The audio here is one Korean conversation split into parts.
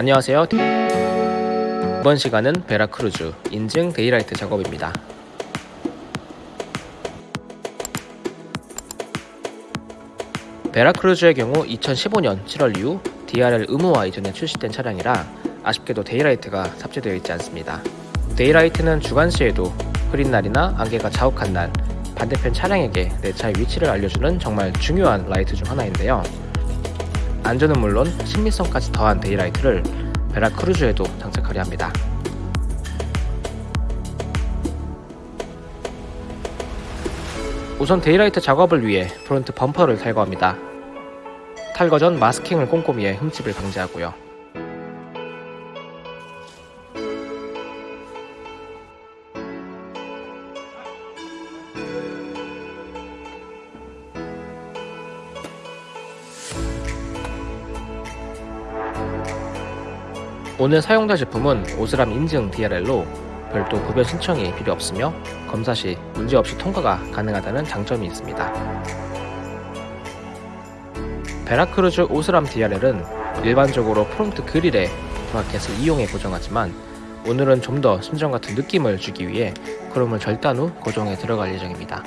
안녕하세요. 이번 시간은 베라크루즈 인증 daylight 작업입니다. 베라크루즈의 경우 2015년 7월 이후 DRL 의무화 이전에 출시된 차량이라 아쉽게도 daylight가 탑재되어 있지 않습니다. daylight는 주간시에도 흐린 날이나 안개가 자욱한 날 반대편 차량에게 내 차의 위치를 알려주는 정말 중요한 라이트 중 하나인데요 안전은 물론 심미성까지 더한 daylight를 베라크루즈에도 장착하려 합니다. 우선 daylight 작업을 위해 front 범퍼를 탈거합니다. 탈거 전 masking을 꼼꼼히 해 흠집을 방지하고요. 오늘 사용될 제품은 오스람 인증 DRL로 별도 구변 신청이 필요 없으며 검사 시 문제없이 통과가 가능하다는 장점이 있습니다. 베라크루즈 오스람 DRL은 일반적으로 front grille에 bracket을 이용해 고정하지만 오늘은 좀 더 순정 같은 느낌을 주기 위해 크롬을 절단 후 고정에 들어갈 예정입니다.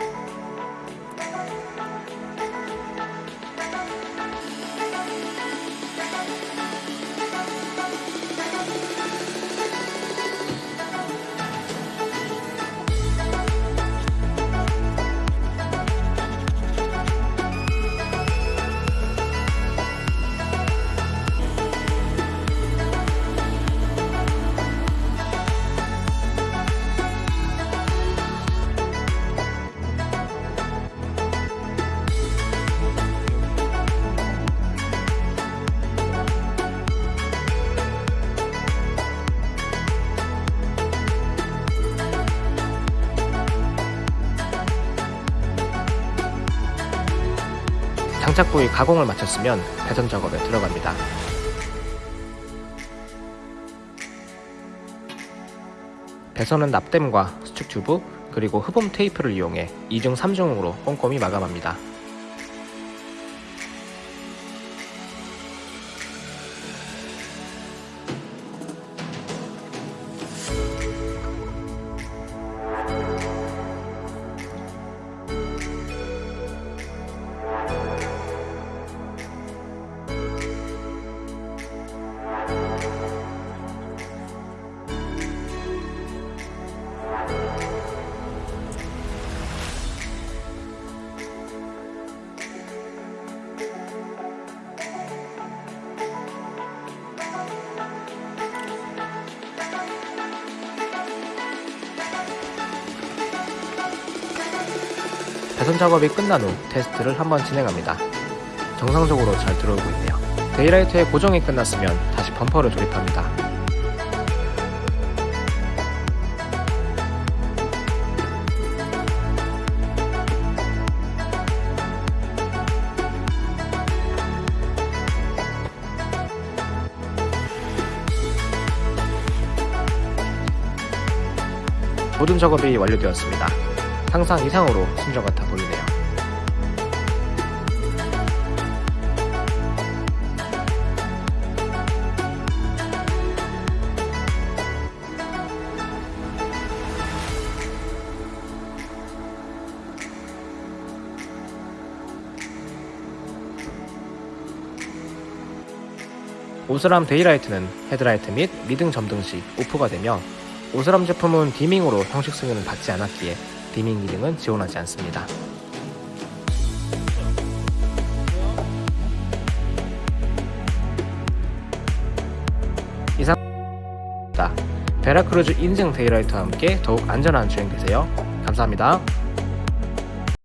장착 부위 가공을 마쳤으면 배선 작업에 들어갑니다. 배선은 납땜과 수축 튜브 그리고 흡음 테이프를 이용해 2중 3중으로 꼼꼼히 마감합니다. 배선 작업이 끝난 후 테스트를 한번 진행합니다. 정상적으로 잘 들어오고 있네요. 데이라이트의 고정이 끝났으면 다시 범퍼를 조립합니다. 모든 작업이 완료되었습니다. 상상 이상으로 순정 같아 보이네요. 오스람 daylight는 헤드라이트 및 미등 점등 시 off가 되며 오스람 제품은 dimming으로 형식 승인을 받지 않았기에 dimming 기능은 지원하지 않습니다. 베라크루즈 인증 daylight와 함께 더욱 안전한 주행 되세요. 감사합니다.